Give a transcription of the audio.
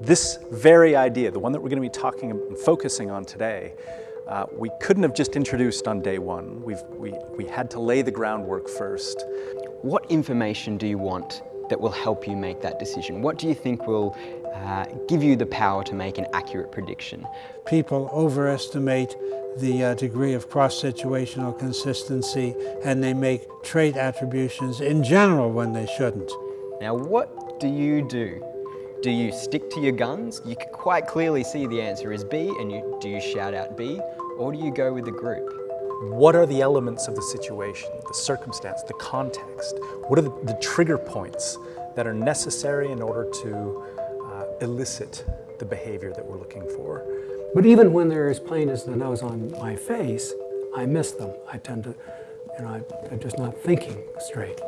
This very idea, the one that we're going to be talking and focusing on today, uh, we couldn't have just introduced on day one. We've, we, we had to lay the groundwork first. What information do you want that will help you make that decision? What do you think will uh, give you the power to make an accurate prediction? People overestimate the uh, degree of cross-situational consistency and they make trait attributions in general when they shouldn't. Now what do you do? Do you stick to your guns? You can quite clearly see the answer is B and you, do you shout out B or do you go with the group? What are the elements of the situation, the circumstance, the context? What are the, the trigger points that are necessary in order to uh, elicit the behavior that we're looking for? But even when they're as plain as the nose on my face, I miss them. I tend to, you know, I, I'm just not thinking straight.